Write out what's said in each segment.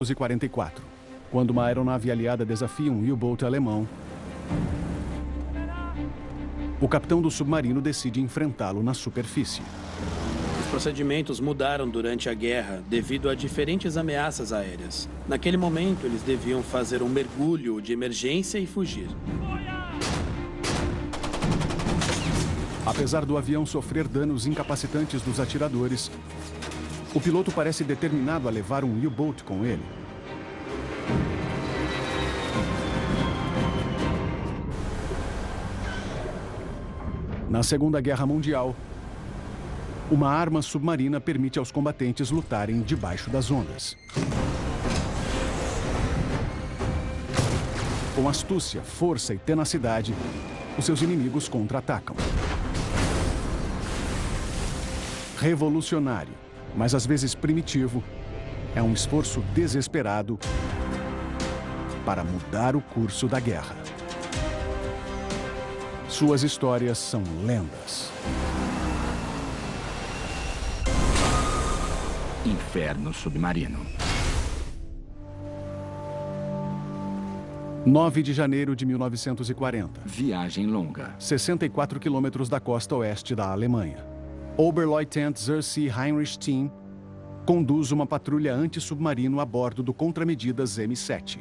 1944, quando uma aeronave aliada desafia um U-boat alemão. O capitão do submarino decide enfrentá-lo na superfície. Os procedimentos mudaram durante a guerra devido a diferentes ameaças aéreas. Naquele momento, eles deviam fazer um mergulho de emergência e fugir. Apesar do avião sofrer danos incapacitantes dos atiradores, o piloto parece determinado a levar um U-boat com ele. Na Segunda Guerra Mundial, uma arma submarina permite aos combatentes lutarem debaixo das ondas. Com astúcia, força e tenacidade, os seus inimigos contra-atacam. Revolucionário, mas às vezes primitivo, é um esforço desesperado para mudar o curso da guerra. Suas histórias são lendas. Inferno Submarino. 9 de janeiro de 1940. Viagem longa. 64 quilômetros da costa oeste da Alemanha. Oberleutnant Zersee Heinrich Team conduz uma patrulha anti-submarino a bordo do Contramedidas M7.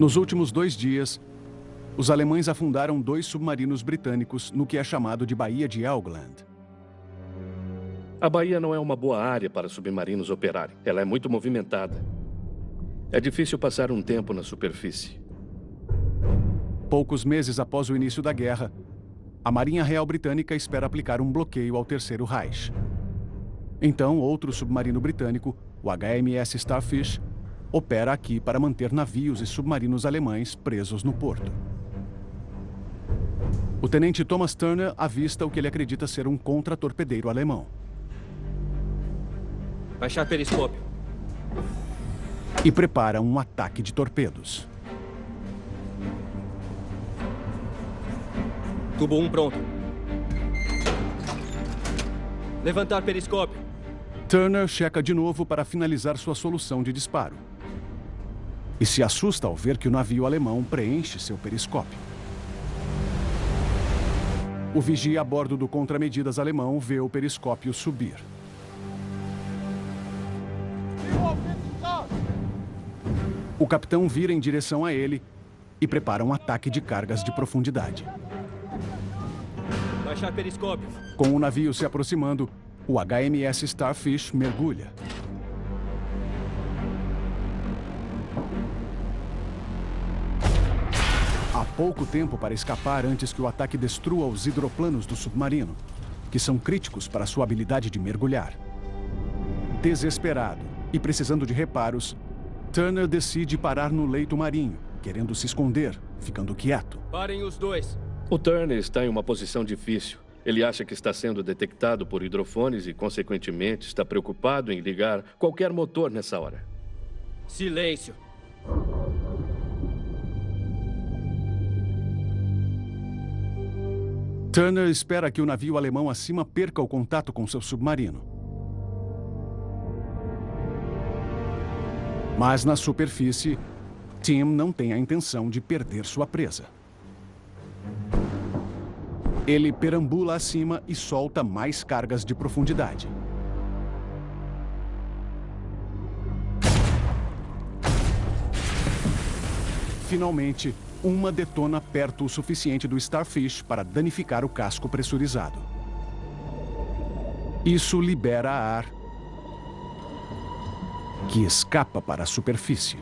Nos últimos dois dias, os alemães afundaram dois submarinos britânicos no que é chamado de Baía de Helgoland. A baía não é uma boa área para submarinos operarem. Ela é muito movimentada. É difícil passar um tempo na superfície. Poucos meses após o início da guerra, a Marinha Real Britânica espera aplicar um bloqueio ao Terceiro Reich. Então, outro submarino britânico, o HMS Starfish, opera aqui para manter navios e submarinos alemães presos no porto. O tenente Thomas Turner avista o que ele acredita ser um contra-torpedeiro alemão. Baixar periscópio. E prepara um ataque de torpedos. Tubo 1 pronto. Levantar periscópio. Turner checa de novo para finalizar sua solução de disparo. E se assusta ao ver que o navio alemão preenche seu periscópio. O vigia a bordo do contramedidas alemão vê o periscópio subir. O capitão vira em direção a ele e prepara um ataque de cargas de profundidade. Baixar periscópio. Com o navio se aproximando, o HMS Starfish mergulha. Há pouco tempo para escapar antes que o ataque destrua os hidroplanos do submarino, que são críticos para sua habilidade de mergulhar. Desesperado e precisando de reparos, Turner decide parar no leito marinho, querendo se esconder, ficando quieto. Parem os dois. O Turner está em uma posição difícil. Ele acha que está sendo detectado por hidrofones e, consequentemente, está preocupado em ligar qualquer motor nessa hora. Silêncio. Turner espera que o navio alemão acima perca o contato com seu submarino. Mas na superfície, Tim não tem a intenção de perder sua presa. Ele perambula acima e solta mais cargas de profundidade. Finalmente, uma detona perto o suficiente do Starfish para danificar o casco pressurizado. Isso libera ar que escapa para a superfície.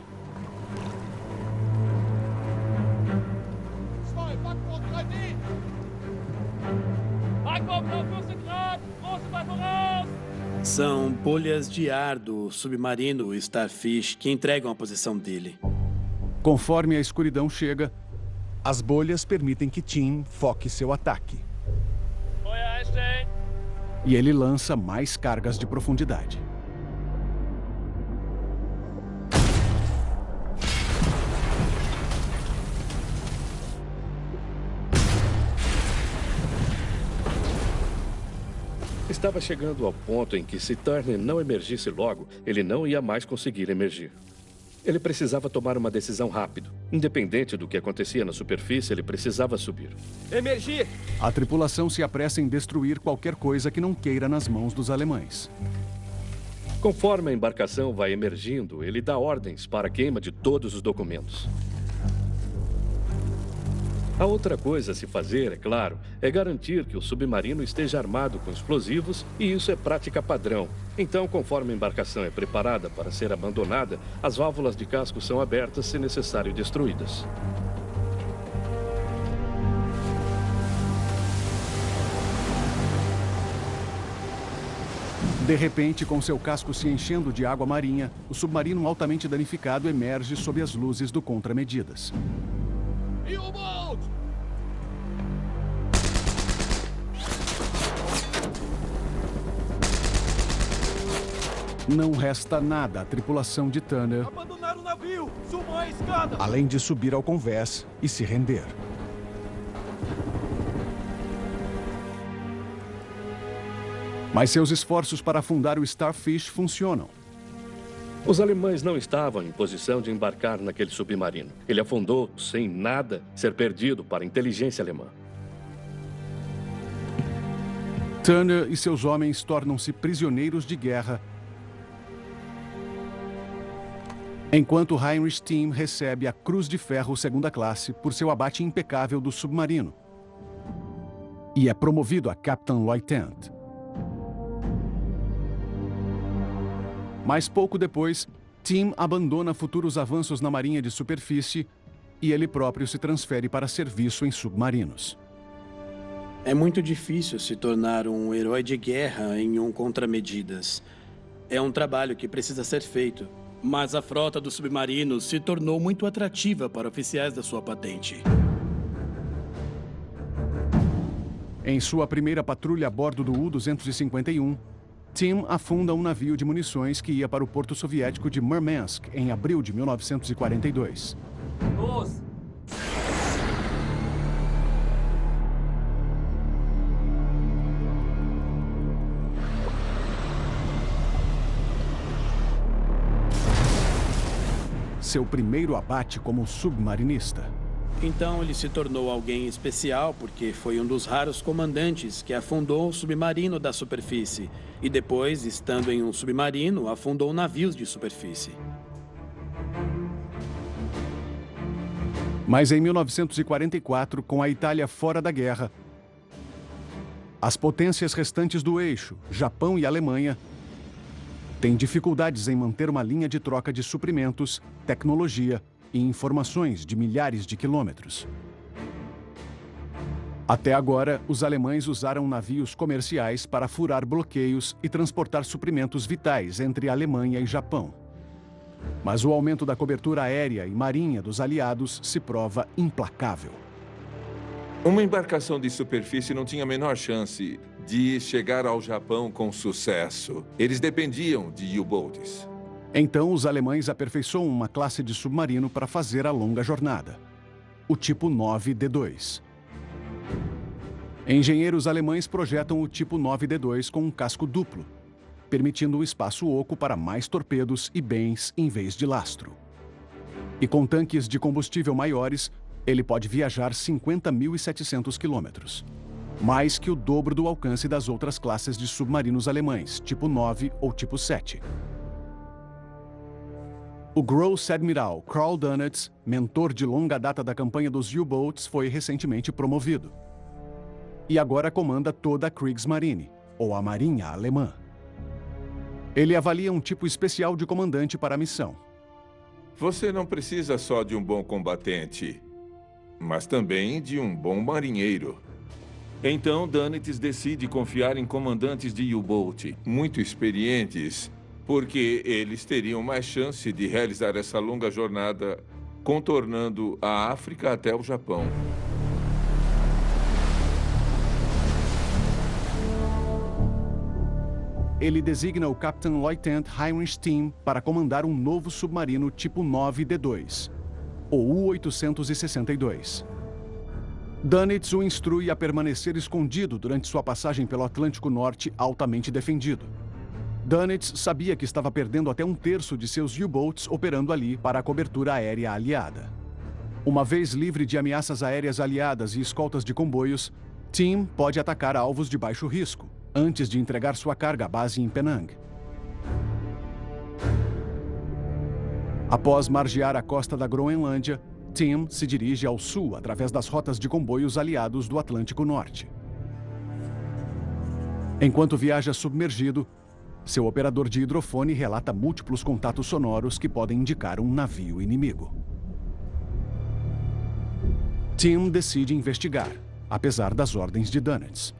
São bolhas de ar do submarino Starfish que entregam a posição dele. Conforme a escuridão chega, as bolhas permitem que Tim foque seu ataque. E ele lança mais cargas de profundidade. Estava chegando ao ponto em que, se Turner não emergisse logo, ele não ia mais conseguir emergir. Ele precisava tomar uma decisão rápido. Independente do que acontecia na superfície, ele precisava subir. Emergir! A tripulação se apressa em destruir qualquer coisa que não queira nas mãos dos alemães. Conforme a embarcação vai emergindo, ele dá ordens para a queima de todos os documentos. A outra coisa a se fazer, é claro, é garantir que o submarino esteja armado com explosivos, e isso é prática padrão. Então, conforme a embarcação é preparada para ser abandonada, as válvulas de casco são abertas se necessário destruídas. De repente, com seu casco se enchendo de água marinha, o submarino altamente danificado emerge sob as luzes do contramedidas. Não resta nada à tripulação de Tanner, Abandonar o navio! A escada! além de subir ao convés e se render. Mas seus esforços para afundar o Starfish funcionam. Os alemães não estavam em posição de embarcar naquele submarino. Ele afundou sem nada ser perdido para a inteligência alemã. Turner e seus homens tornam-se prisioneiros de guerra, enquanto Heinrich Team recebe a Cruz de Ferro segunda classe por seu abate impecável do submarino e é promovido a Captain Lieutenant. Mas pouco depois, Tim abandona futuros avanços na marinha de superfície e ele próprio se transfere para serviço em submarinos. É muito difícil se tornar um herói de guerra em um contramedidas. É um trabalho que precisa ser feito. Mas a frota dos submarinos se tornou muito atrativa para oficiais da sua patente. Em sua primeira patrulha a bordo do U-251, Tim afunda um navio de munições que ia para o porto soviético de Murmansk em abril de 1942. Luz! Seu primeiro abate como submarinista. Então ele se tornou alguém especial porque foi um dos raros comandantes que afundou um submarino da superfície e depois, estando em um submarino, afundou navios de superfície. Mas em 1944, com a Itália fora da guerra, as potências restantes do eixo, Japão e Alemanha, têm dificuldades em manter uma linha de troca de suprimentos, tecnologia e informações de milhares de quilômetros. Até agora, os alemães usaram navios comerciais para furar bloqueios e transportar suprimentos vitais entre Alemanha e Japão. Mas o aumento da cobertura aérea e marinha dos aliados se prova implacável. Uma embarcação de superfície não tinha a menor chance de chegar ao Japão com sucesso. Eles dependiam de U-boats. Então, os alemães aperfeiçoam uma classe de submarino para fazer a longa jornada. O tipo 9D2. Engenheiros alemães projetam o tipo 9D2 com um casco duplo, permitindo um espaço oco para mais torpedos e bens em vez de lastro. E com tanques de combustível maiores, ele pode viajar 50.700 quilômetros. Mais que o dobro do alcance das outras classes de submarinos alemães, tipo 9 ou tipo 7. O Gross Admiral Karl Dönitz, mentor de longa data da campanha dos U-Boats, foi recentemente promovido. E agora comanda toda a Kriegsmarine, ou a Marinha Alemã. Ele avalia um tipo especial de comandante para a missão. Você não precisa só de um bom combatente, mas também de um bom marinheiro. Então, Danitz decide confiar em comandantes de U-Boat, muito experientes, porque eles teriam mais chance de realizar essa longa jornada contornando a África até o Japão. Ele designa o Captain Lieutenant Heinrich Team para comandar um novo submarino tipo 9D2, o U-862. Dönitz o instrui a permanecer escondido durante sua passagem pelo Atlântico Norte altamente defendido. Dönitz sabia que estava perdendo até um terço de seus U-boats operando ali para a cobertura aérea aliada. Uma vez livre de ameaças aéreas aliadas e escoltas de comboios, Tim pode atacar alvos de baixo risco, antes de entregar sua carga à base em Penang. Após margear a costa da Groenlândia, Tim se dirige ao sul através das rotas de comboios aliados do Atlântico Norte. Enquanto viaja submergido, seu operador de hidrofone relata múltiplos contatos sonoros que podem indicar um navio inimigo. Tim decide investigar, apesar das ordens de Dunnett.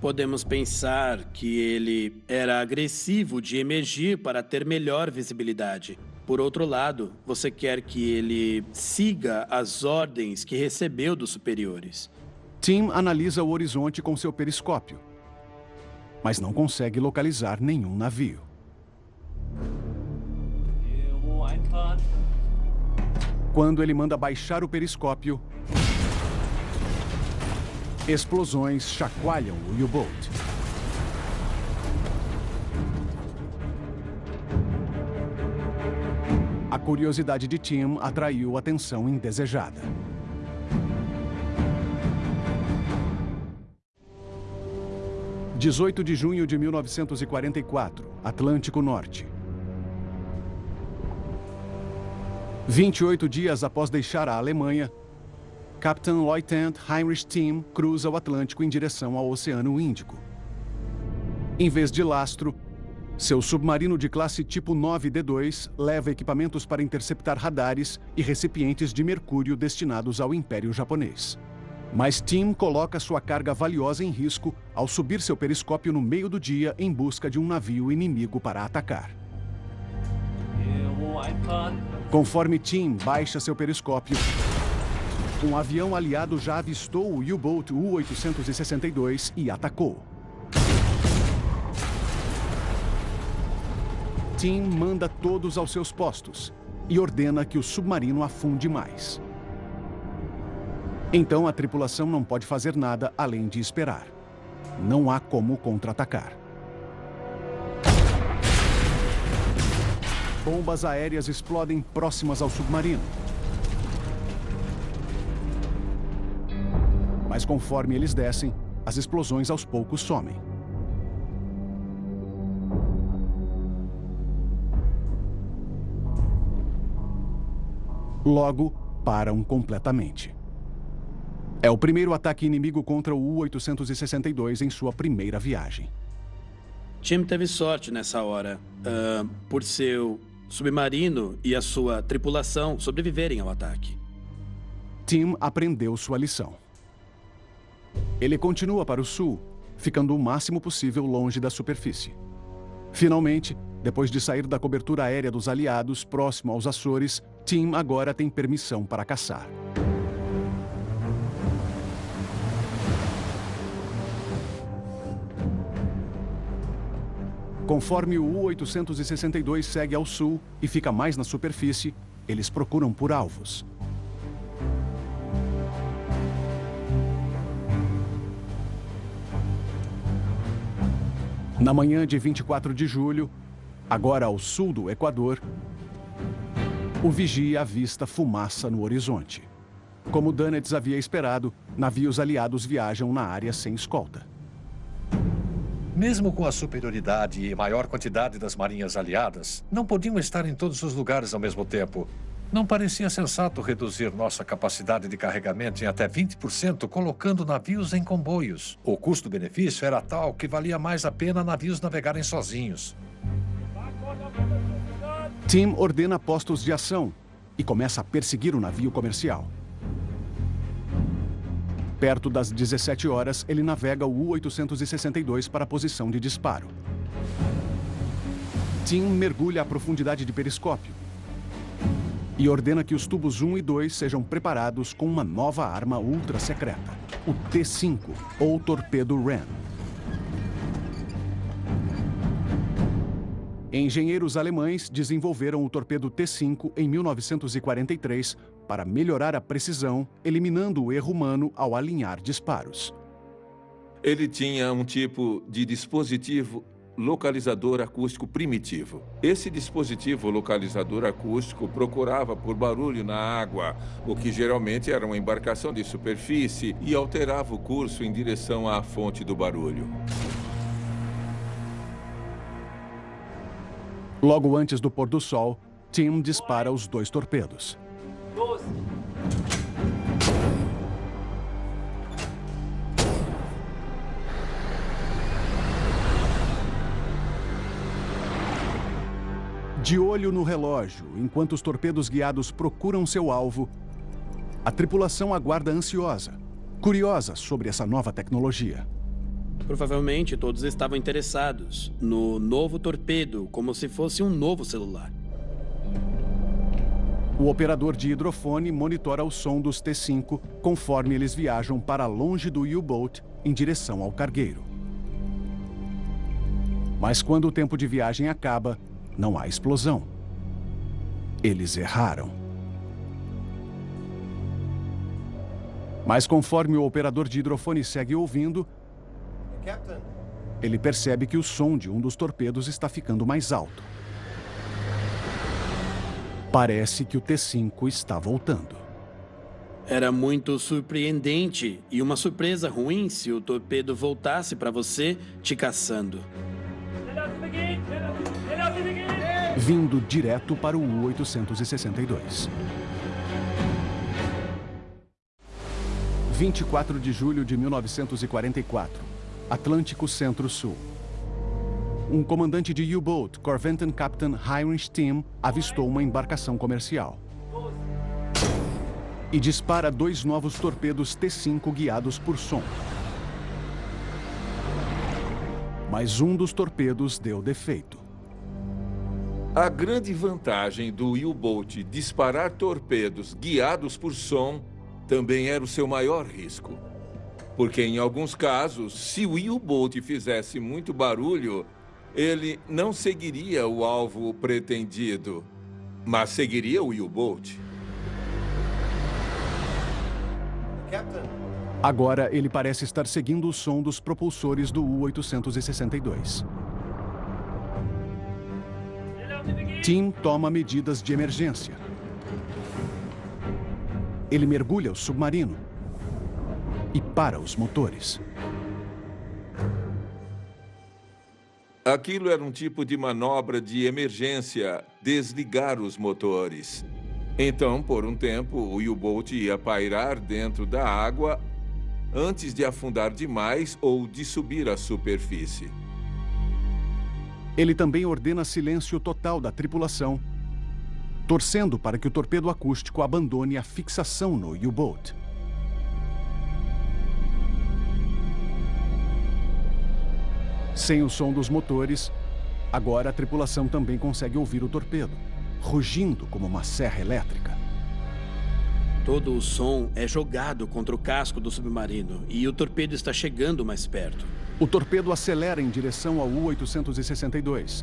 Podemos pensar que ele era agressivo de emergir para ter melhor visibilidade. Por outro lado, você quer que ele siga as ordens que recebeu dos superiores. Tim analisa o horizonte com seu periscópio, mas não consegue localizar nenhum navio. Quando ele manda baixar o periscópio, explosões chacoalham o U-Boat. A curiosidade de Tim atraiu atenção indesejada. Dezoito de junho de 1944, Atlântico Norte. 28 dias após deixar a Alemanha, Capitão Lieutenant Heinrich Tim cruza o Atlântico em direção ao Oceano Índico. Em vez de lastro, seu submarino de classe tipo 9D2 leva equipamentos para interceptar radares e recipientes de mercúrio destinados ao Império Japonês. Mas Tim coloca sua carga valiosa em risco ao subir seu periscópio no meio do dia em busca de um navio inimigo para atacar. Conforme Tim baixa seu periscópio, um avião aliado já avistou o U-Boat U-862 e atacou. Tim manda todos aos seus postos e ordena que o submarino afunde mais. Então a tripulação não pode fazer nada além de esperar. Não há como contra-atacar. Bombas aéreas explodem próximas ao submarino. Mas conforme eles descem, as explosões aos poucos somem. Logo, param completamente. É o primeiro ataque inimigo contra o U-862 em sua primeira viagem. Tim teve sorte nessa hora, uh, por seu submarino e a sua tripulação sobreviverem ao ataque. Tim aprendeu sua lição. Ele continua para o sul, ficando o máximo possível longe da superfície. Finalmente, depois de sair da cobertura aérea dos aliados próximo aos Açores, Tim agora tem permissão para caçar. Conforme o U-862 segue ao sul e fica mais na superfície, eles procuram por alvos. Na manhã de 24 de julho, agora ao sul do Equador, o vigia avista fumaça no horizonte. Como Dunnett havia esperado, navios aliados viajam na área sem escolta. Mesmo com a superioridade e maior quantidade das marinhas aliadas, não podiam estar em todos os lugares ao mesmo tempo. Não parecia sensato reduzir nossa capacidade de carregamento em até 20%, colocando navios em comboios. O custo-benefício era tal que valia mais a pena navios navegarem sozinhos. Tim ordena postos de ação e começa a perseguir o navio comercial. Perto das 17 horas, ele navega o U-862 para a posição de disparo. Tim mergulha a profundidade de periscópio e ordena que os tubos 1 e 2 sejam preparados com uma nova arma ultra secreta, o T-5, ou Torpedo Ram. Engenheiros alemães desenvolveram o torpedo T-5 em 1943 para melhorar a precisão, eliminando o erro humano ao alinhar disparos. Ele tinha um tipo de dispositivo localizador acústico primitivo. Esse dispositivo localizador acústico procurava por barulho na água, o que geralmente era uma embarcação de superfície, e alterava o curso em direção à fonte do barulho. Logo antes do pôr do sol, Tim dispara os dois torpedos. 12. De olho no relógio, enquanto os torpedos guiados procuram seu alvo, a tripulação aguarda ansiosa, curiosa sobre essa nova tecnologia. Provavelmente todos estavam interessados no novo torpedo, como se fosse um novo celular. O operador de hidrofone monitora o som dos T-5 conforme eles viajam para longe do U-Boat em direção ao cargueiro. Mas quando o tempo de viagem acaba, não há explosão. Eles erraram. Mas conforme o operador de hidrofone segue ouvindo, ele percebe que o som de um dos torpedos está ficando mais alto. Parece que o T-5 está voltando. Era muito surpreendente e uma surpresa ruim se o torpedo voltasse para você te caçando. Vindo direto para o U-862. 24 de julho de 1944. Atlântico Centro-Sul. Um comandante de U-Boat, Corventon Captain Heinrich Timm, avistou uma embarcação comercial. E dispara dois novos torpedos T-5 guiados por som. Mas um dos torpedos deu defeito. A grande vantagem do U-Boat disparar torpedos guiados por som também era o seu maior risco. Porque em alguns casos, se o U-Boat fizesse muito barulho, ele não seguiria o alvo pretendido, mas seguiria o U-Boat. Agora ele parece estar seguindo o som dos propulsores do U-862. Tim toma medidas de emergência. Ele mergulha o submarino e para os motores. Aquilo era um tipo de manobra de emergência, desligar os motores. Então, por um tempo, o U-Boat ia pairar dentro da água antes de afundar demais ou de subir à superfície. Ele também ordena silêncio total da tripulação, torcendo para que o torpedo acústico abandone a fixação no U-Boat. Sem o som dos motores, agora a tripulação também consegue ouvir o torpedo, rugindo como uma serra elétrica. Todo o som é jogado contra o casco do submarino e o torpedo está chegando mais perto. O torpedo acelera em direção ao U-862.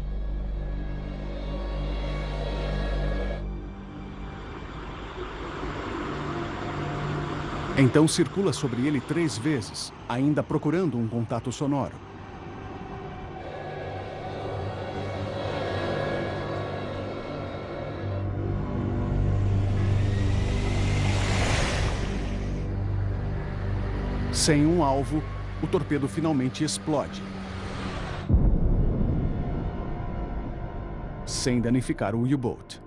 Então circula sobre ele três vezes, ainda procurando um contato sonoro. Sem um alvo, o torpedo finalmente explode. Sem danificar o U-Boat.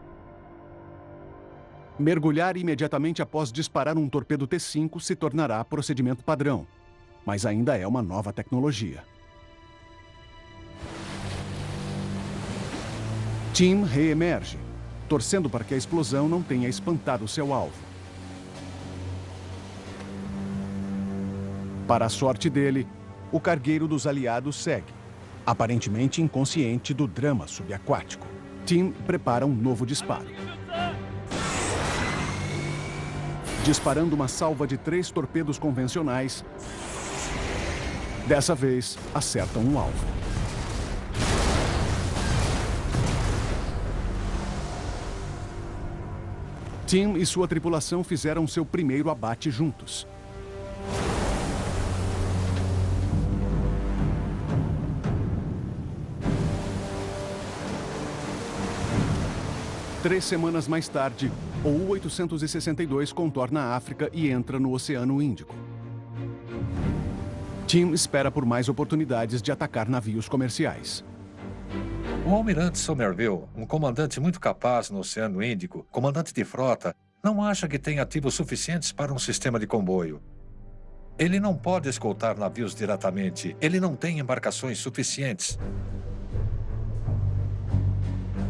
Mergulhar imediatamente após disparar um torpedo T-5 se tornará procedimento padrão, mas ainda é uma nova tecnologia. Tim reemerge, torcendo para que a explosão não tenha espantado seu alvo. Para a sorte dele, o cargueiro dos aliados segue, aparentemente inconsciente do drama subaquático. Tim prepara um novo disparo. Disparando uma salva de três torpedos convencionais, dessa vez acertam um alvo. Tim e sua tripulação fizeram seu primeiro abate juntos. Três semanas mais tarde, o U-862 contorna a África e entra no Oceano Índico. Tim espera por mais oportunidades de atacar navios comerciais. O almirante Somerville, um comandante muito capaz no Oceano Índico, comandante de frota, não acha que tem ativos suficientes para um sistema de comboio. Ele não pode escoltar navios diretamente. Ele não tem embarcações suficientes.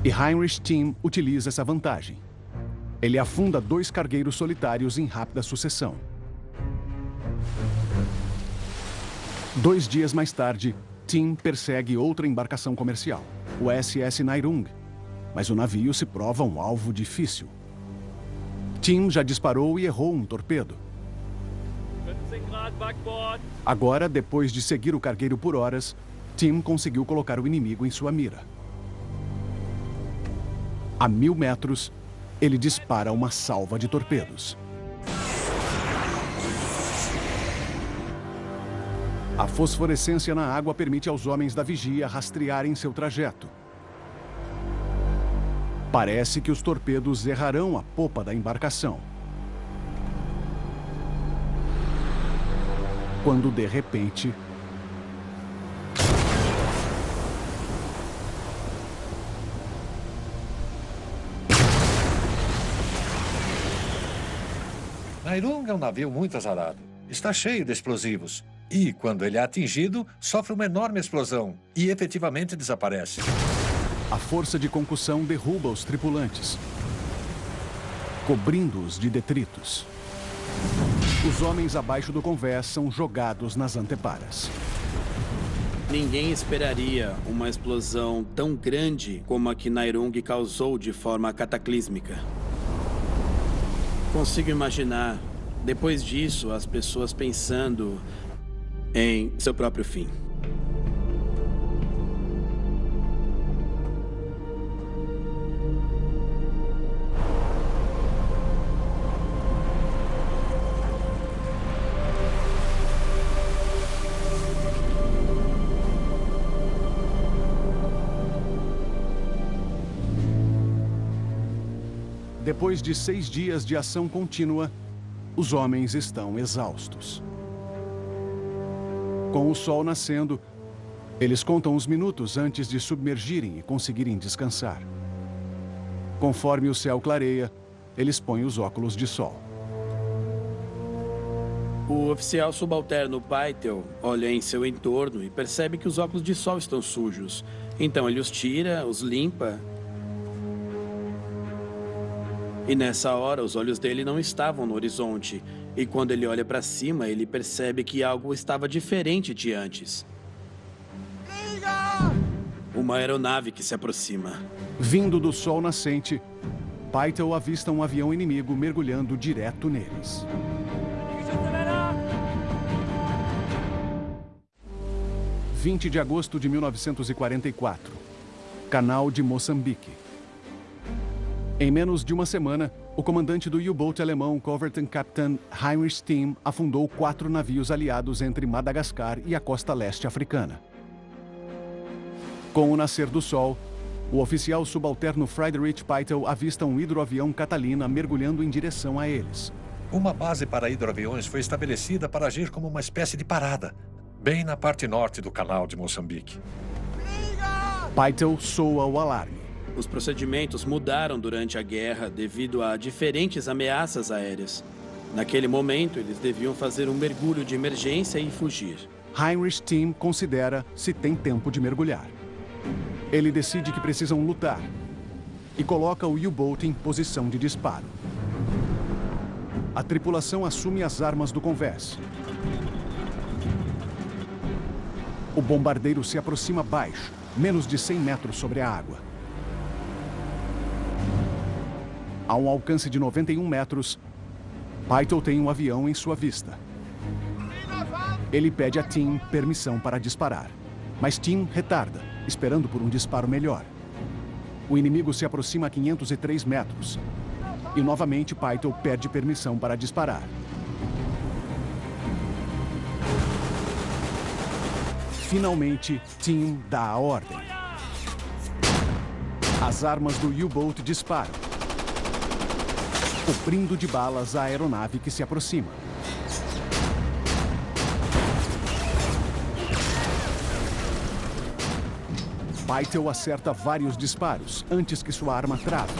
E Heinrich Tim utiliza essa vantagem. Ele afunda dois cargueiros solitários em rápida sucessão. Dois dias mais tarde, Tim persegue outra embarcação comercial, o SS Nairung, mas o navio se prova um alvo difícil. Tim já disparou e errou um torpedo. Agora, depois de seguir o cargueiro por horas, Tim conseguiu colocar o inimigo em sua mira. A mil metros, ele dispara uma salva de torpedos. A fosforescência na água permite aos homens da vigia rastrearem seu trajeto. Parece que os torpedos errarão a popa da embarcação. Quando, de repente, Nairung é um navio muito azarado. Está cheio de explosivos. E, quando ele é atingido, sofre uma enorme explosão e efetivamente desaparece. A força de concussão derruba os tripulantes, cobrindo-os de detritos. Os homens abaixo do convés são jogados nas anteparas. Ninguém esperaria uma explosão tão grande como a que Nairung causou de forma cataclísmica. Consigo imaginar, depois disso, as pessoas pensando em seu próprio fim. Depois de seis dias de ação contínua, os homens estão exaustos. Com o sol nascendo, eles contam os minutos antes de submergirem e conseguirem descansar. Conforme o céu clareia, eles põem os óculos de sol. O oficial subalterno Paitel olha em seu entorno e percebe que os óculos de sol estão sujos. Então ele os tira, os limpa e nessa hora, os olhos dele não estavam no horizonte. E quando ele olha para cima, ele percebe que algo estava diferente de antes. Uma aeronave que se aproxima. Vindo do sol nascente, Pytel avista um avião inimigo mergulhando direto neles. 20 de agosto de 1944. Canal de Moçambique. Em menos de uma semana, o comandante do U-Boat alemão Captain Heinrich Steen afundou quatro navios aliados entre Madagascar e a costa leste africana. Com o nascer do sol, o oficial subalterno Friedrich Peitel avista um hidroavião Catalina mergulhando em direção a eles. Uma base para hidroaviões foi estabelecida para agir como uma espécie de parada, bem na parte norte do canal de Moçambique. Peitel soa o alarme. Os procedimentos mudaram durante a guerra devido a diferentes ameaças aéreas. Naquele momento, eles deviam fazer um mergulho de emergência e fugir. Heinrich Team considera se tem tempo de mergulhar. Ele decide que precisam lutar e coloca o U-Boat em posição de disparo. A tripulação assume as armas do convés. O bombardeiro se aproxima baixo, menos de 100 metros sobre a água. A um alcance de 91 metros, Python tem um avião em sua vista. Ele pede a Tim permissão para disparar, mas Tim retarda, esperando por um disparo melhor. O inimigo se aproxima a 503 metros. E novamente Pytel pede permissão para disparar. Finalmente, Tim dá a ordem. As armas do U-Boat disparam, cobrindo de balas a aeronave que se aproxima. Pytel acerta vários disparos antes que sua arma trave.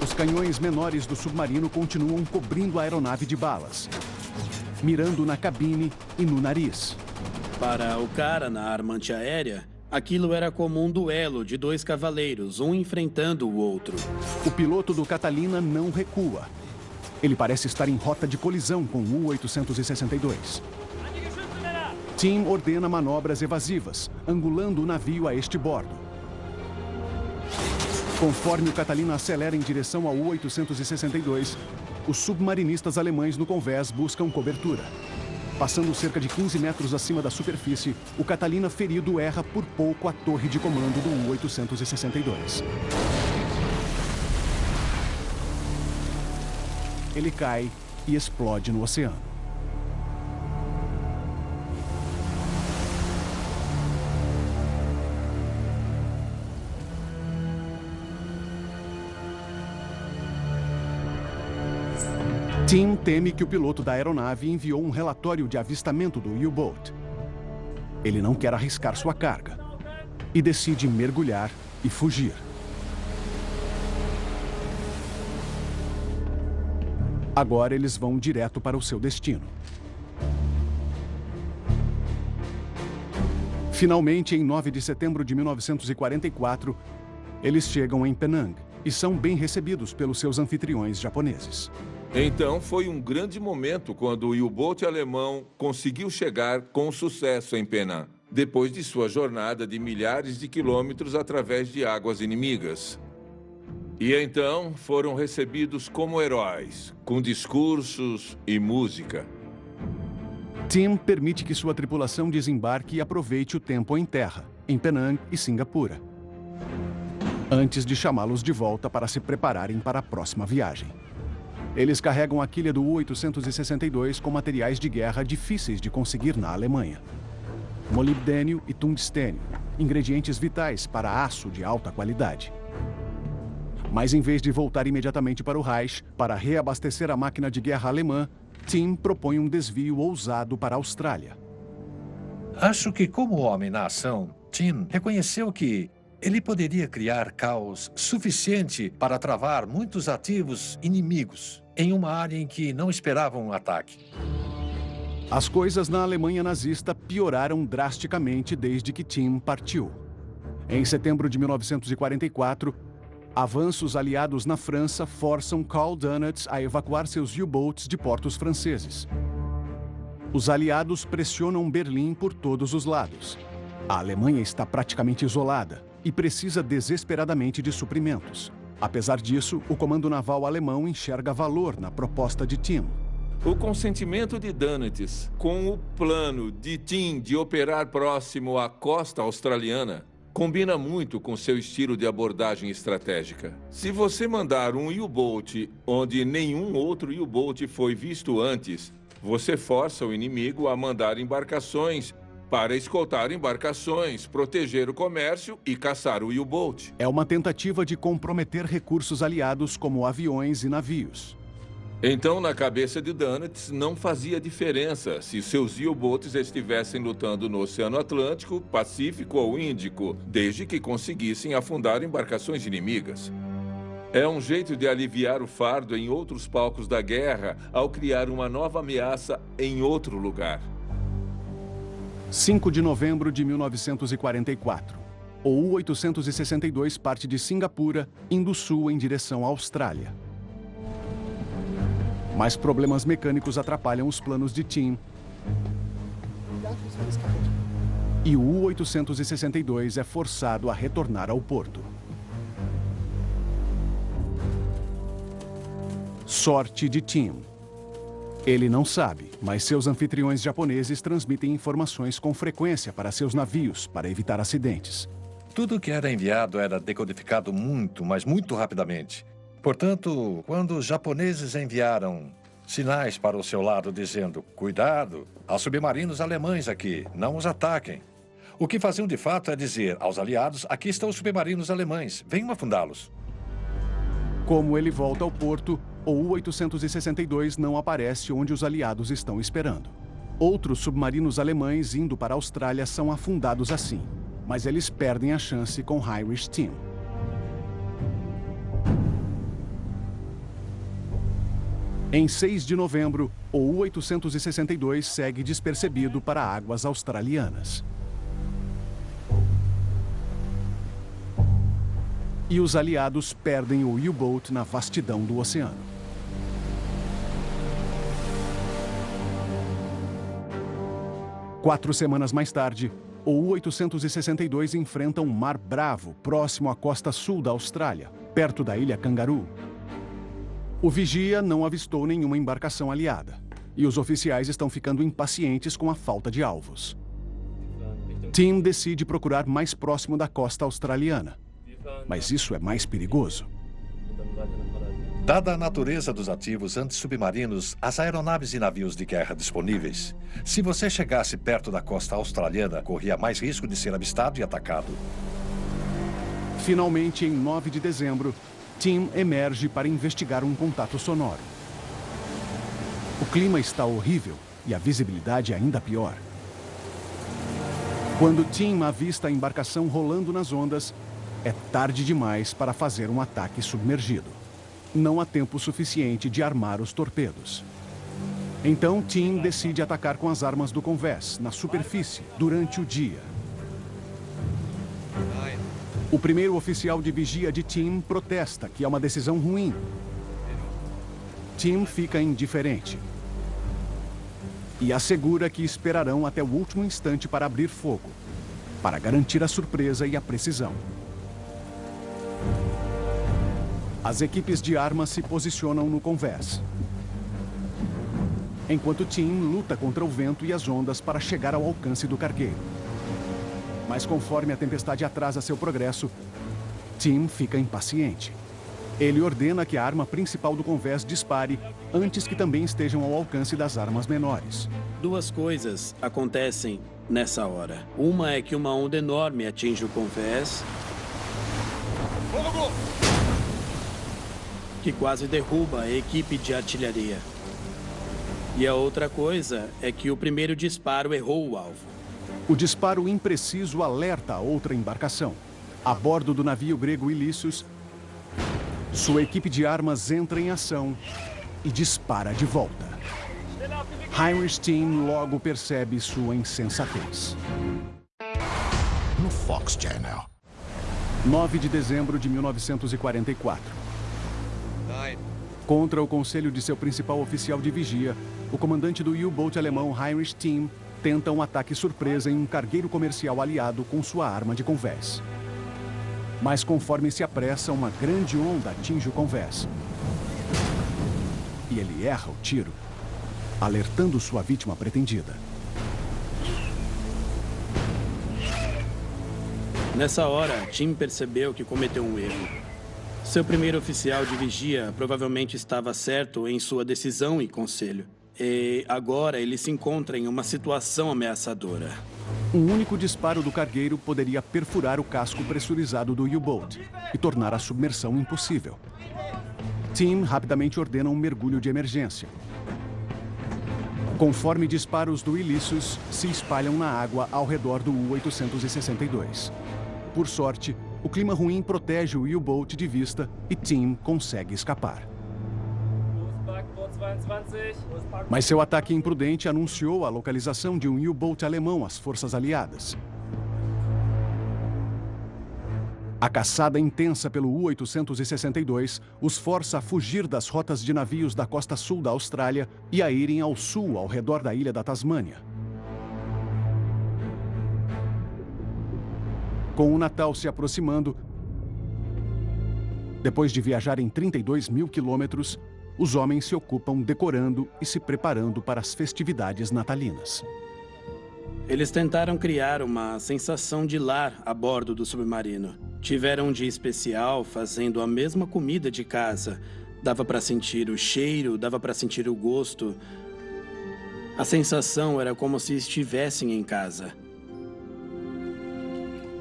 Os canhões menores do submarino continuam cobrindo a aeronave de balas, mirando na cabine e no nariz. Para o cara na arma antiaérea, aquilo era como um duelo de dois cavaleiros, um enfrentando o outro. O piloto do Catalina não recua. Ele parece estar em rota de colisão com o U-862. Tim ordena manobras evasivas, angulando o navio a este bordo. Conforme o Catalina acelera em direção ao U-862, os submarinistas alemães no convés buscam cobertura. Passando cerca de 15 metros acima da superfície, o Catalina ferido erra por pouco a torre de comando do U-862. Ele cai e explode no oceano. Tim teme que o piloto da aeronave enviou um relatório de avistamento do U-Boat. Ele não quer arriscar sua carga e decide mergulhar e fugir. Agora eles vão direto para o seu destino. Finalmente, em 9 de setembro de 1944, eles chegam em Penang e são bem recebidos pelos seus anfitriões japoneses. Então foi um grande momento quando o U-Boat alemão conseguiu chegar com sucesso em Penang, depois de sua jornada de milhares de quilômetros através de águas inimigas. E então foram recebidos como heróis, com discursos e música. Tim permite que sua tripulação desembarque e aproveite o tempo em terra, em Penang e Singapura, antes de chamá-los de volta para se prepararem para a próxima viagem. Eles carregam a quilha do U-862 com materiais de guerra difíceis de conseguir na Alemanha. Molibdênio e tungstênio, ingredientes vitais para aço de alta qualidade. Mas em vez de voltar imediatamente para o Reich para reabastecer a máquina de guerra alemã, Tim propõe um desvio ousado para a Austrália. Acho que, como homem na ação, Tim reconheceu que ele poderia criar caos suficiente para travar muitos ativos inimigos em uma área em que não esperavam um ataque. As coisas na Alemanha nazista pioraram drasticamente desde que Tim partiu. Em setembro de 1944, avanços aliados na França forçam Karl Donitz a evacuar seus U-boats de portos franceses. Os aliados pressionam Berlim por todos os lados. A Alemanha está praticamente isolada e precisa desesperadamente de suprimentos. Apesar disso, o comando naval alemão enxerga valor na proposta de Tim. O consentimento de Donitz com o plano de Tim de operar próximo à costa australiana combina muito com seu estilo de abordagem estratégica. Se você mandar um U-Boat onde nenhum outro U-Boat foi visto antes, você força o inimigo a mandar embarcações para escoltar embarcações, proteger o comércio e caçar o U-Boat. É uma tentativa de comprometer recursos aliados como aviões e navios. Então, na cabeça de Donitz, não fazia diferença se seus U-Boats estivessem lutando no Oceano Atlântico, Pacífico ou Índico, desde que conseguissem afundar embarcações inimigas. É um jeito de aliviar o fardo em outros palcos da guerra ao criar uma nova ameaça em outro lugar. 5 de novembro de 1944. O U-862 parte de Singapura, indo sul em direção à Austrália. Mas problemas mecânicos atrapalham os planos de Tim. E o U-862 é forçado a retornar ao porto. Sorte de Tim. Ele não sabe, mas seus anfitriões japoneses transmitem informações com frequência para seus navios para evitar acidentes. Tudo que era enviado era decodificado muito, mas muito rapidamente. Portanto, quando os japoneses enviaram sinais para o seu lado dizendo: cuidado, há submarinos alemães aqui, não os ataquem. O que faziam de fato é dizer aos aliados: aqui estão os submarinos alemães, venham afundá-los. Como ele volta ao porto, o U-862 não aparece onde os aliados estão esperando. Outros submarinos alemães indo para a Austrália são afundados assim, mas eles perdem a chance com Heinrich Team. Em 6 de novembro, o U-862 segue despercebido para águas australianas. E os aliados perdem o U-Boat na vastidão do oceano. Quatro semanas mais tarde, o U-862 enfrenta um mar bravo próximo à costa sul da Austrália, perto da ilha Kangaroo. O vigia não avistou nenhuma embarcação aliada, e os oficiais estão ficando impacientes com a falta de alvos. Tim decide procurar mais próximo da costa australiana, mas isso é mais perigoso. Dada a natureza dos ativos antissubmarinos, as aeronaves e navios de guerra disponíveis, se você chegasse perto da costa australiana, corria mais risco de ser avistado e atacado. Finalmente, em 9 de dezembro, Tim emerge para investigar um contato sonoro. O clima está horrível e a visibilidade ainda pior. Quando Tim avista a embarcação rolando nas ondas, é tarde demais para fazer um ataque submergido. Não há tempo suficiente de armar os torpedos. Então, Tim decide atacar com as armas do convés, na superfície, durante o dia. O primeiro oficial de vigia de Tim protesta que é uma decisão ruim. Tim fica indiferente. E assegura que esperarão até o último instante para abrir fogo, para garantir a surpresa e a precisão. As equipes de armas se posicionam no convés. Enquanto Tim luta contra o vento e as ondas para chegar ao alcance do cargueiro. Mas conforme a tempestade atrasa seu progresso, Tim fica impaciente. Ele ordena que a arma principal do convés dispare antes que também estejam ao alcance das armas menores. Duas coisas acontecem nessa hora. Uma é que uma onda enorme atinge o convés. Que quase derruba a equipe de artilharia. E a outra coisa é que o primeiro disparo errou o alvo. O disparo impreciso alerta a outra embarcação. A bordo do navio grego Ilícios, sua equipe de armas entra em ação e dispara de volta. Heinrich Team logo percebe sua insensatez. No Fox Channel. 9 de dezembro de 1944. Contra o conselho de seu principal oficial de vigia, o comandante do U-Boat alemão Heinrich Team tenta um ataque surpresa em um cargueiro comercial aliado com sua arma de convés. Mas conforme se apressa, uma grande onda atinge o convés. E ele erra o tiro, alertando sua vítima pretendida. Nessa hora, Tim percebeu que cometeu um erro. Seu primeiro oficial de vigia provavelmente estava certo em sua decisão e conselho. E agora ele se encontra em uma situação ameaçadora. Um único disparo do cargueiro poderia perfurar o casco pressurizado do U-Boat e tornar a submersão impossível. Tim rapidamente ordena um mergulho de emergência. Conforme disparos do Ilícios se espalham na água ao redor do U-862. Por sorte, o clima ruim protege o U-Boat de vista e Tim consegue escapar. Mas seu ataque imprudente anunciou a localização de um U-Boat alemão às forças aliadas. A caçada intensa pelo U-862 os força a fugir das rotas de navios da costa sul da Austrália e a irem ao sul, ao redor da ilha da Tasmânia. Com o Natal se aproximando, depois de viajar em 32 mil quilômetros, os homens se ocupam decorando e se preparando para as festividades natalinas. Eles tentaram criar uma sensação de lar a bordo do submarino. Tiveram um dia especial fazendo a mesma comida de casa. Dava para sentir o cheiro, dava para sentir o gosto. A sensação era como se estivessem em casa.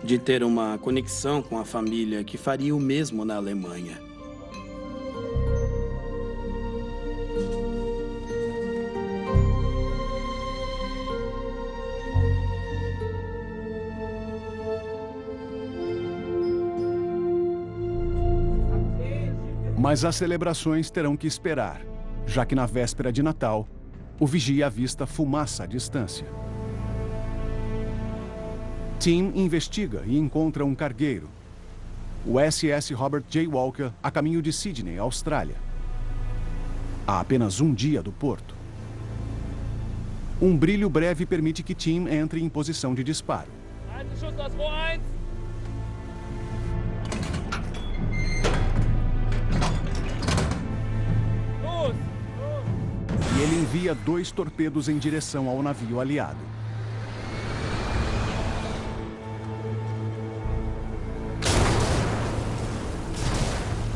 De ter uma conexão com a família que faria o mesmo na Alemanha. Mas as celebrações terão que esperar, já que na véspera de Natal, o vigia avista fumaça à distância. Tim investiga e encontra um cargueiro, o SS Robert J. Walker, a caminho de Sydney, Austrália. A apenas um dia do porto. Um brilho breve permite que Tim entre em posição de disparo. E ele envia dois torpedos em direção ao navio aliado.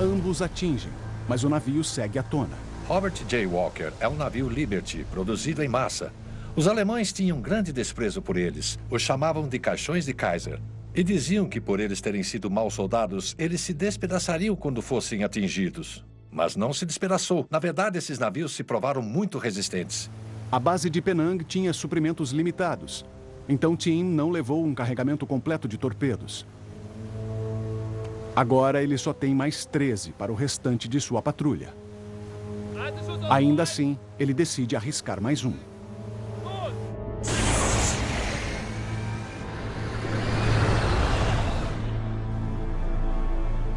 Ambos atingem, mas o navio segue à tona. Robert J. Walker é um navio Liberty, produzido em massa. Os alemães tinham grande desprezo por eles. Os chamavam de caixões de Kaiser. E diziam que por eles terem sido maus soldados, eles se despedaçariam quando fossem atingidos. Mas não se despedaçou. Na verdade, esses navios se provaram muito resistentes. A base de Penang tinha suprimentos limitados. Então Tim não levou um carregamento completo de torpedos. Agora ele só tem mais 13 para o restante de sua patrulha. Ainda assim, ele decide arriscar mais um.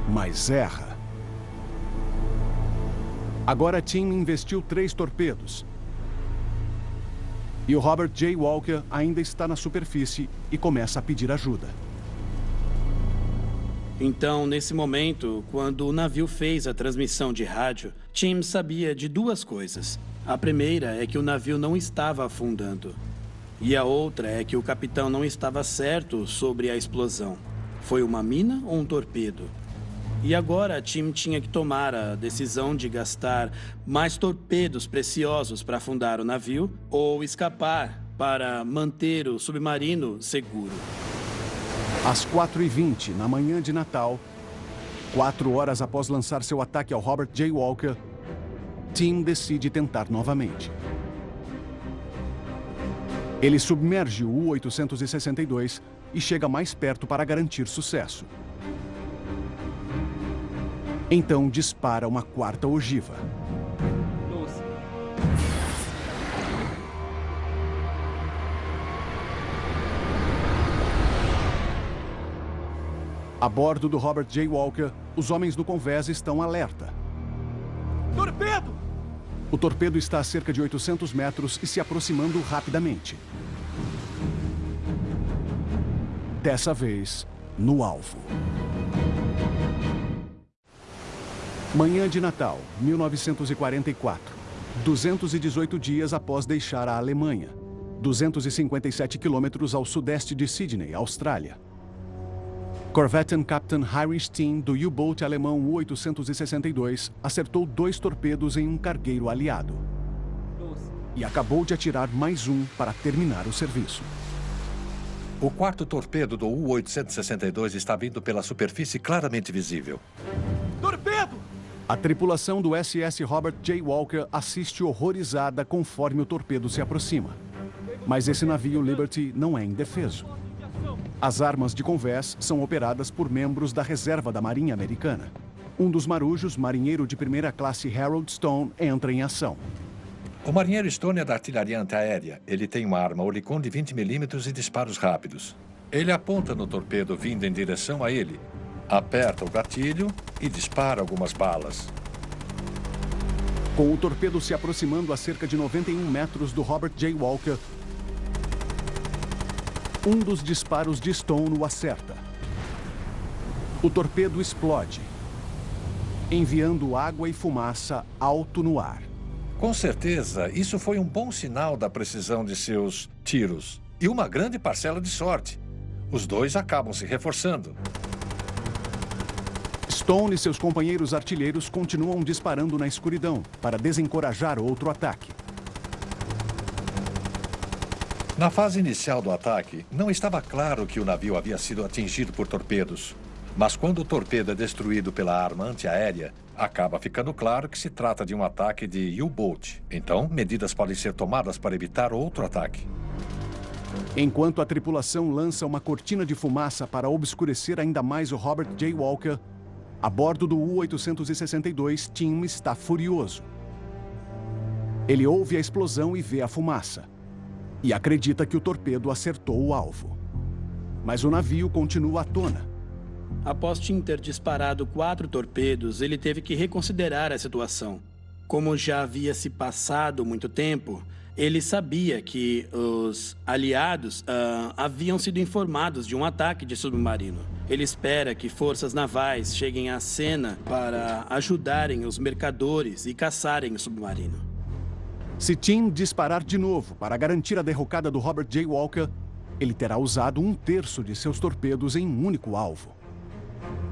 Mas erra. Agora Tim investiu três torpedos. E o Robert J. Walker ainda está na superfície e começa a pedir ajuda. Então, nesse momento, quando o navio fez a transmissão de rádio, Tim sabia de duas coisas. A primeira é que o navio não estava afundando. E a outra é que o capitão não estava certo sobre a explosão. Foi uma mina ou um torpedo? E agora Tim tinha que tomar a decisão de gastar mais torpedos preciosos para afundar o navio ou escapar para manter o submarino seguro. Às 4h20, na manhã de Natal, quatro horas após lançar seu ataque ao Robert J. Walker, Tim decide tentar novamente. Ele submerge o U-862 e chega mais perto para garantir sucesso. Então dispara uma quarta ogiva. A bordo do Robert J. Walker, os homens do convés estão alerta. Torpedo! O torpedo está a cerca de 800 metros e se aproximando rapidamente. Dessa vez, no alvo. Manhã de Natal, 1944. 218 dias após deixar a Alemanha. 257 quilômetros ao sudeste de Sydney, Austrália. Corvette Captain Heinrich Steen, do U-Boat alemão U-862, acertou dois torpedos em um cargueiro aliado. E acabou de atirar mais um para terminar o serviço. O quarto torpedo do U-862 está vindo pela superfície claramente visível. Torpedo! A tripulação do SS Robert J. Walker assiste horrorizada conforme o torpedo se aproxima. Mas esse navio Liberty não é indefeso. As armas de convés são operadas por membros da reserva da Marinha Americana. Um dos marujos, marinheiro de primeira classe Harold Stone, entra em ação. O marinheiro Stone é da artilharia antiaérea. Ele tem uma arma Olicon de 20 milímetros e disparos rápidos. Ele aponta no torpedo vindo em direção a ele, aperta o gatilho e dispara algumas balas. Com o torpedo se aproximando a cerca de 91 metros do Robert J. Walker, um dos disparos de Stone o acerta. O torpedo explode, enviando água e fumaça alto no ar. Com certeza, isso foi um bom sinal da precisão de seus tiros. E uma grande parcela de sorte. Os dois acabam se reforçando. Stone e seus companheiros artilheiros continuam disparando na escuridão para desencorajar outro ataque. Na fase inicial do ataque, não estava claro que o navio havia sido atingido por torpedos. Mas quando o torpedo é destruído pela arma antiaérea, acaba ficando claro que se trata de um ataque de U-Boat. Então, medidas podem ser tomadas para evitar outro ataque. Enquanto a tripulação lança uma cortina de fumaça para obscurecer ainda mais o Robert J. Walker, a bordo do U-862, Tim está furioso. Ele ouve a explosão e vê a fumaça e acredita que o torpedo acertou o alvo. Mas o navio continua à tona. Após Tim ter disparado quatro torpedos, ele teve que reconsiderar a situação. Como já havia se passado muito tempo, ele sabia que os aliados uh, haviam sido informados de um ataque de submarino. Ele espera que forças navais cheguem à cena para ajudarem os mercadores e caçarem o submarino. Se Tim disparar de novo para garantir a derrocada do Robert J. Walker, ele terá usado um terço de seus torpedos em um único alvo.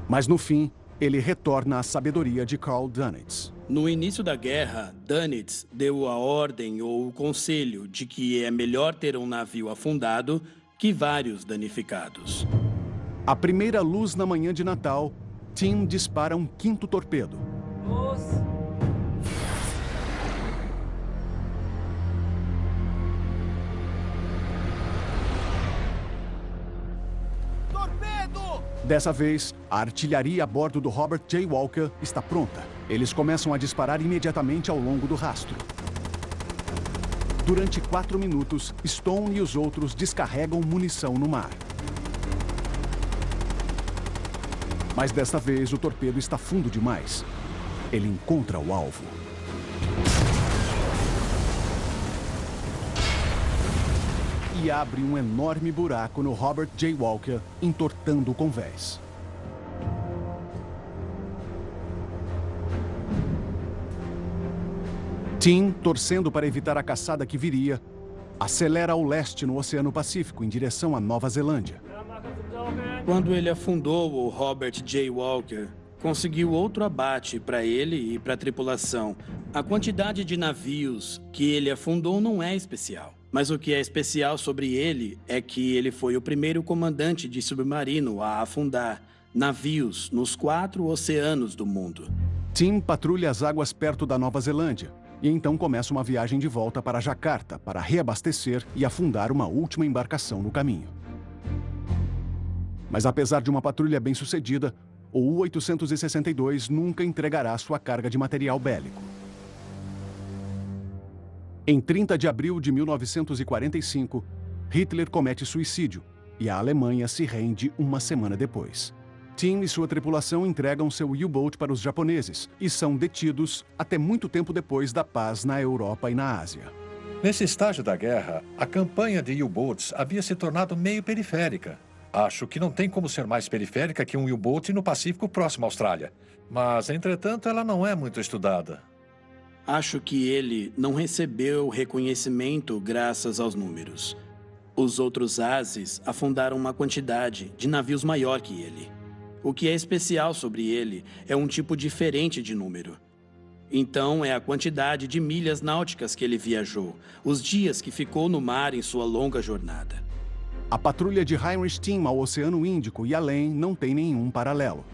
Mas no fim, ele retorna à sabedoria de Carl Dönitz. No início da guerra, Dönitz deu a ordem ou o conselho de que é melhor ter um navio afundado que vários danificados. A primeira luz na manhã de Natal, Tim dispara um quinto torpedo. Nossa. Dessa vez, a artilharia a bordo do Robert J. Walker está pronta. Eles começam a disparar imediatamente ao longo do rastro. Durante quatro minutos, Stone e os outros descarregam munição no mar. Mas desta vez, o torpedo está fundo demais. Ele encontra o alvo. Abre um enorme buraco no Robert J. Walker, entortando o convés. Tim, torcendo para evitar a caçada que viria, acelera ao leste no Oceano Pacífico, em direção à Nova Zelândia. Quando ele afundou o Robert J. Walker, conseguiu outro abate para ele e para a tripulação. A quantidade de navios que ele afundou não é especial. Mas o que é especial sobre ele é que ele foi o primeiro comandante de submarino a afundar navios nos quatro oceanos do mundo. Tim patrulha as águas perto da Nova Zelândia e então começa uma viagem de volta para Jacarta para reabastecer e afundar uma última embarcação no caminho. Mas apesar de uma patrulha bem sucedida, o U-862 nunca entregará sua carga de material bélico. Em 30 de abril de 1945, Hitler comete suicídio e a Alemanha se rende uma semana depois. Tim e sua tripulação entregam seu U-Boat para os japoneses e são detidos até muito tempo depois da paz na Europa e na Ásia. Nesse estágio da guerra, a campanha de U-Boats havia se tornado meio periférica. Acho que não tem como ser mais periférica que um U-Boat no Pacífico próximo à Austrália. Mas, entretanto, ela não é muito estudada. Acho que ele não recebeu reconhecimento graças aos números. Os outros ases afundaram uma quantidade de navios maior que ele. O que é especial sobre ele é um tipo diferente de número. Então, é a quantidade de milhas náuticas que ele viajou, os dias que ficou no mar em sua longa jornada. A patrulha de Heinrich Timm ao Oceano Índico e além não tem nenhum paralelo.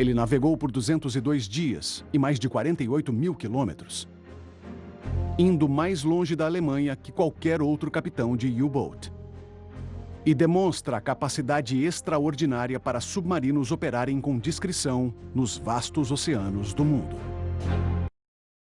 Ele navegou por 202 dias e mais de 48 mil quilômetros, indo mais longe da Alemanha que qualquer outro capitão de U-Boat. E demonstra a capacidade extraordinária para submarinos operarem com discrição nos vastos oceanos do mundo.